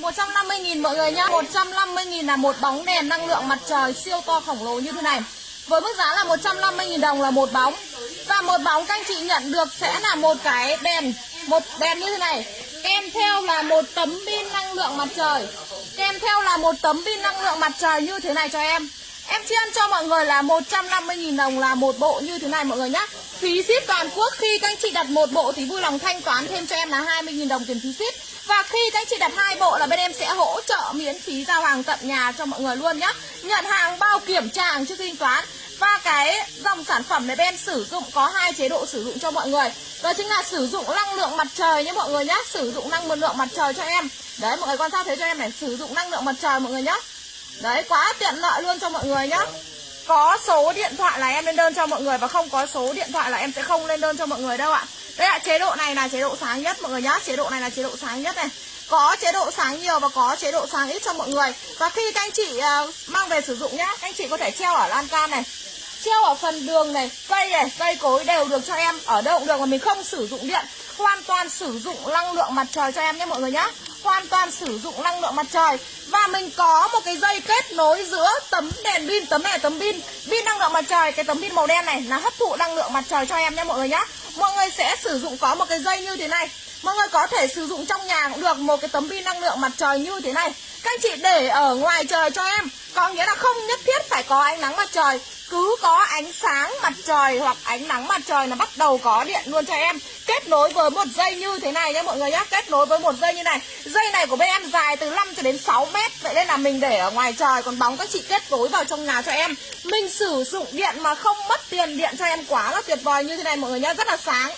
150.000 mọi người nhá. 150.000 là một bóng đèn năng lượng mặt trời siêu to khổng lồ như thế này. Với mức giá là 150.000 đồng là một bóng. Và một bóng các anh chị nhận được sẽ là một cái đèn, Một đèn như thế này. Kèm theo là một tấm pin năng lượng mặt trời. Kèm theo là một tấm pin năng lượng mặt trời như thế này cho em. Em chiên cho mọi người là 150.000 đồng là một bộ như thế này mọi người nhá. Phí ship toàn quốc, khi các anh chị đặt một bộ thì vui lòng thanh toán thêm cho em là 20.000 đồng tiền phí ship. Và khi các anh chị đặt hai bộ là bên em sẽ hỗ trợ miễn phí giao hàng tận nhà cho mọi người luôn nhá. Nhận hàng, bao kiểm tra hàng trước khi thanh toán. Và cái dòng sản phẩm này bên sử dụng, có hai chế độ sử dụng cho mọi người. Đó chính là sử dụng năng lượng mặt trời nhé mọi người nhé Sử dụng năng lượng mặt trời cho em. Đấy, mọi người quan sát thấy cho em này, Sử dụng năng lượng mặt trời mọi người nhé Đấy, quá tiện lợi luôn cho mọi người nhá. Có số điện thoại là em lên đơn cho mọi người Và không có số điện thoại là em sẽ không lên đơn cho mọi người đâu ạ. Đây ạ chế độ này là chế độ sáng nhất mọi người nhá. Chế độ này là chế độ sáng nhất này. Có chế độ sáng nhiều và có chế độ sáng ít cho mọi người. Và khi các anh chị uh, mang về sử dụng nhá Các anh chị có thể treo ở lan can này Treo ở phần đường này, cây này, cây cối đều được cho em. Ở đâu cũng được mà mình không sử dụng điện Hoàn toàn sử dụng năng lượng mặt trời cho em nhé mọi người nhá. Hoàn toàn sử dụng năng lượng mặt trời. Và mình có một cái dây kết nối giữa tấm đèn pin Tấm này tấm pin. Pin năng lượng mặt trời, cái tấm pin màu đen này là hấp thụ năng lượng mặt trời cho em nhé mọi người nhá Mọi người sẽ sử dụng có một cái dây như thế này. Mọi người có thể sử dụng trong nhà cũng được một cái tấm pin năng lượng mặt trời như thế này. Các anh chị để ở ngoài trời cho em. Có nghĩa là không nhất thiết phải có ánh nắng mặt trời. Cứ có ánh sáng mặt trời hoặc ánh nắng mặt trời là bắt đầu có điện luôn cho em. Kết nối với một dây như thế này nhé mọi người nhé kết nối với một dây như này. Dây này của bên em dài từ 5 cho đến 6 mét. Vậy nên là mình để ở ngoài trời. Còn bóng các chị kết nối vào trong nhà cho em. Mình sử dụng điện mà không mất tiền điện cho em quá là tuyệt vời như thế này mọi người nhé rất là sáng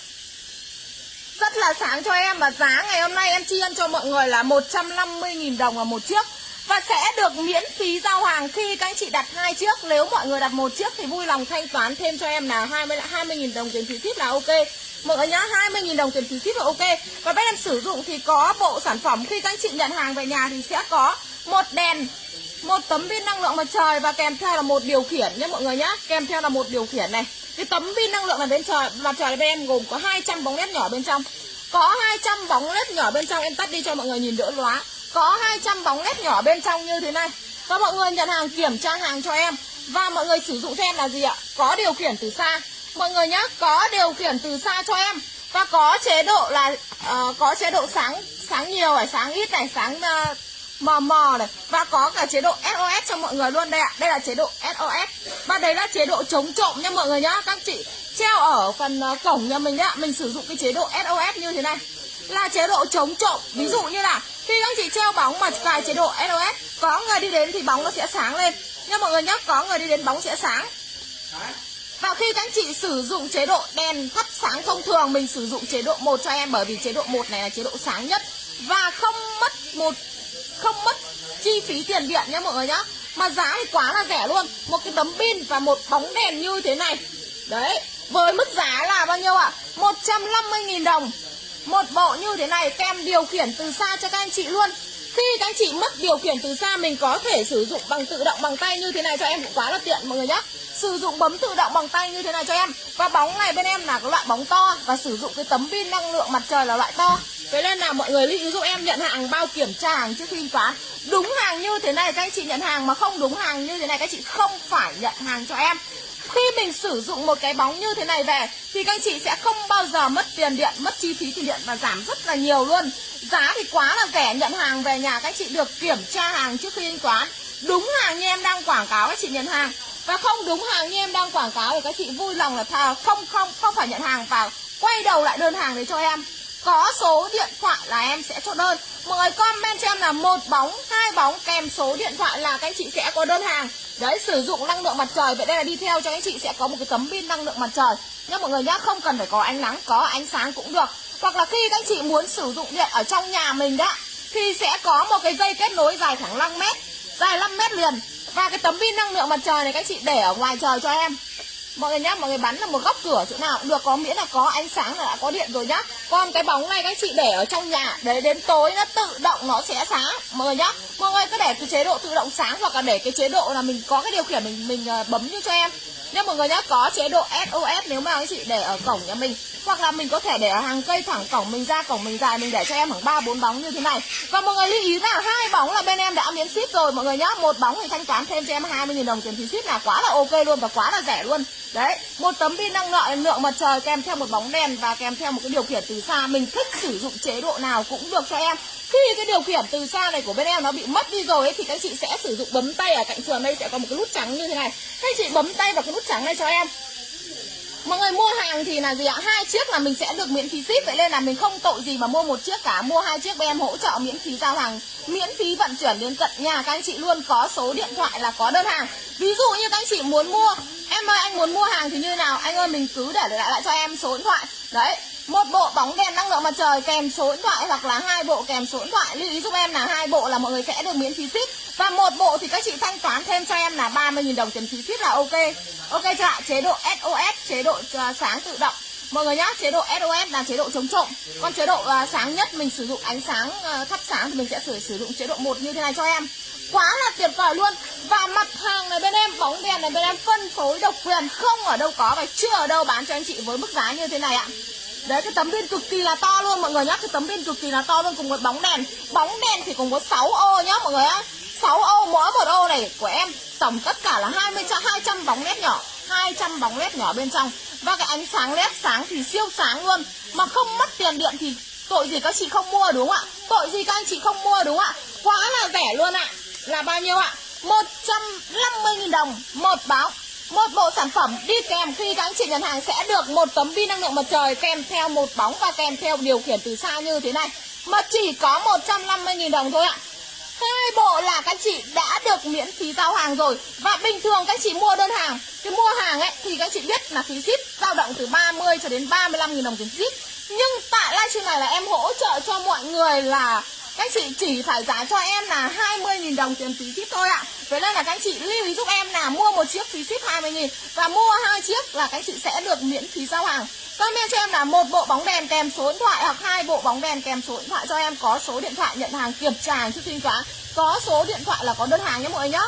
rất là sáng cho em và giá ngày hôm nay em chi cho mọi người là 150.000 đồng và một chiếc. Và sẽ được miễn phí giao hàng khi các anh chị đặt hai chiếc. Nếu mọi người đặt một chiếc thì vui lòng thanh toán thêm cho em là 20 20.000 đồng tiền phí ship là ok. Mọi người nhá 20.000 đồng tiền phí ship là ok. Và bên em sử dụng thì có bộ sản phẩm Khi các anh chị nhận hàng về nhà thì sẽ có một đèn, một tấm pin năng lượng mặt trời và kèm theo là một điều khiển nhé mọi người nhá. Kèm theo là một điều khiển này. Cái tấm pin năng lượng ở bên trời mặt trời bên em gồm có 200 bóng led nhỏ bên trong. Có 200 bóng led nhỏ bên trong em tắt đi cho mọi người nhìn đỡ lóa. Có 200 bóng led nhỏ bên trong như thế này. Và mọi người nhận hàng kiểm tra hàng cho em. Và mọi người sử dụng cho em là gì ạ? Có điều khiển từ xa. Mọi người nhá, có điều khiển từ xa cho em. Và có chế độ là uh, Có chế độ sáng sáng nhiều này, sáng ít này, sáng uh, mờ mờ này Và có cả chế độ SOS cho mọi người luôn đây ạ Đây là chế độ SOS Và đấy là chế độ chống trộm nha mọi người nhá Các chị treo ở phần cổng nhà mình đấy ạ Mình sử dụng cái chế độ SOS như thế này Là chế độ chống trộm Ví dụ như là khi các chị treo bóng mà cài chế độ SOS Có người đi đến thì bóng nó sẽ sáng lên Nha mọi người nhé Có người đi đến bóng sẽ sáng Và khi các chị sử dụng chế độ đèn thắp sáng thông thường Mình sử dụng chế độ 1 cho em Bởi vì chế độ 1 này là chế độ sáng nhất Và không mất một không mất chi phí tiền điện nhá mọi người nhé Mà giá thì quá là rẻ luôn. Một cái tấm pin và một bóng đèn như thế này. Đấy, Với mức giá là bao nhiêu ạ? à? 150.000 đồng. Một bộ như thế này kèm điều khiển từ xa cho các anh chị luôn. Khi các anh chị mất điều khiển từ xa, Mình có thể sử dụng bằng tự động bằng tay như thế này cho em cũng quá là tiện mọi người nhé Sử dụng bấm tự động bằng tay như thế này cho em. Và bóng này bên em là cái loại bóng to. Và sử dụng cái tấm pin năng lượng mặt trời là loại to. Thế nên là mọi người lưu ý giúp em nhận hàng bao kiểm tra hàng trước khi thanh toán. Đúng hàng như thế này, các anh chị nhận hàng Mà không đúng hàng như thế này, các anh chị không phải nhận hàng cho em. Khi mình sử dụng một cái bóng như thế này về, Thì các anh chị sẽ không bao giờ mất tiền điện, Mất chi phí tiền điện và giảm rất là nhiều luôn. Giá thì quá là rẻ, Nhận hàng về nhà các anh chị được kiểm tra hàng trước khi thanh toán. Đúng hàng như em đang quảng cáo, các chị nhận hàng. Và không đúng hàng như em đang quảng cáo Thì các chị vui lòng là thà không không không phải nhận hàng và Quay đầu lại đơn hàng đấy cho em. Có số điện thoại là em sẽ cho đơn. Mọi người comment cho em là một bóng, hai bóng kèm số điện thoại là các anh chị sẽ có đơn hàng. Đấy sử dụng năng lượng mặt trời. Vậy đây là đi theo cho anh chị sẽ có một cái tấm pin năng lượng mặt trời. Nhá mọi người nhá Không cần phải có ánh nắng Có ánh sáng cũng được. Hoặc là khi các anh chị muốn sử dụng điện ở trong nhà mình đó Thì sẽ có một cái dây kết nối dài khoảng 5 mét Dài 5 mét liền. Và cái tấm pin năng lượng mặt trời này các anh chị để ở ngoài trời cho em. Mọi người nhá, mọi người bắn là một góc cửa chỗ nào cũng được Có miễn là có ánh sáng là đã có điện rồi nhá Còn cái bóng này các chị để ở trong nhà Để đến tối nó tự động nó sẽ sáng Mọi người nhá Mọi người cứ để cái chế độ tự động sáng Hoặc là để cái chế độ là mình có cái điều khiển mình mình ờ, bấm như cho em Nha mọi người nhá, có chế độ SOS nếu mà anh chị để ở cổng nhà mình hoặc là mình có thể để ở hàng cây thẳng cổng mình ra cổng mình dài mình để cho em khoảng ba bốn bóng như thế này. Và mọi người lưu ý là hai bóng là bên em đã miễn ship rồi mọi người nhá. Một bóng thì thanh toán thêm cho em 20.000 đồng tiền phí ship là quá là ok luôn và quá là rẻ luôn. Đấy, một tấm pin năng lượng lượng mặt trời kèm theo một bóng đèn và kèm theo một cái điều khiển từ xa. Mình thích sử dụng chế độ nào cũng được cho em. Khi cái điều khiển từ xa này của bên em nó bị mất đi rồi ấy, thì các chị sẽ sử dụng bấm tay ở cạnh sườn đây sẽ có một cái nút trắng như thế này. Các chị bấm tay vào cái nút trắng này cho em Mọi người mua hàng thì là gì ạ? Hai chiếc là mình sẽ được miễn phí ship, Vậy nên là mình không tội gì mà mua một chiếc cả. Mua hai chiếc bên em hỗ trợ miễn phí giao hàng, Miễn phí vận chuyển đến tận nhà. Các anh chị luôn có số điện thoại là có đơn hàng. Ví dụ như các anh chị muốn mua, Em ơi, anh muốn mua hàng thì như nào? Anh ơi, mình cứ để lại lại cho em số điện thoại. Đấy một bộ bóng đèn năng lượng mặt trời kèm số điện thoại hoặc là hai bộ kèm số điện thoại. Lưu ý giúp em là hai bộ là mọi người sẽ được miễn phí ship. Và một bộ thì các chị thanh toán thêm cho em là 30.000 đồng tiền phí ship là ok. Ok chưa ạ? Chế độ SOS chế độ uh, sáng tự động. Mọi người nhá chế độ SOS là chế độ chống trộm. Còn chế độ uh, sáng nhất mình sử dụng ánh sáng uh, thắp sáng thì mình sẽ sử sử dụng chế độ một như thế này cho em. Quá là tuyệt vời luôn. Và mặt hàng này bên em bóng đèn này bên em phân phối độc quyền không ở đâu có và chưa ở đâu bán cho anh chị với mức giá như thế này ạ. Đấy, cái tấm pin cực kỳ là to luôn. Mọi người nhá, Cái tấm pin cực kỳ là to luôn cùng một bóng đèn. Bóng đèn thì cùng có 6 ô nhá, mọi người á 6 ô, mỗi một ô này của em, Tổng tất cả là 20 200 bóng led nhỏ. 200 bóng led nhỏ bên trong. Và cái ánh sáng led sáng thì siêu sáng luôn. Mà không mất tiền điện thì tội gì các chị không mua, đúng không ạ? Tội gì các anh chị không mua, đúng không ạ? Quá là rẻ luôn ạ. Là bao nhiêu ạ? 150.000 đồng một báo một bộ sản phẩm đi kèm khi các anh chị nhận hàng sẽ được một tấm pin năng lượng mặt trời kèm theo một bóng và kèm theo điều khiển từ xa như thế này. Mà chỉ có 150.000 đồng thôi ạ. Hai bộ là các chị đã được miễn phí giao hàng rồi Và bình thường các chị mua đơn hàng, Cái mua hàng ấy, thì các chị biết là phí ship dao động từ 30 cho đến 35.000 đồng tiền ship Nhưng tại livestream này là em hỗ trợ cho mọi người là các chị chỉ phải giá cho em là 20.000 đồng tiền phí ship thôi ạ. Vậy nên là các chị lưu ý giúp em là mua một chiếc phí ship 20.000 Và mua hai chiếc là các chị sẽ được miễn phí giao hàng. Comment cho em là một bộ bóng đèn kèm số điện thoại hoặc hai bộ bóng đèn kèm số điện thoại cho em, có số điện thoại nhận hàng, kiểm tra trước thanh toán có số điện thoại là có đơn hàng nhé mọi người nhé.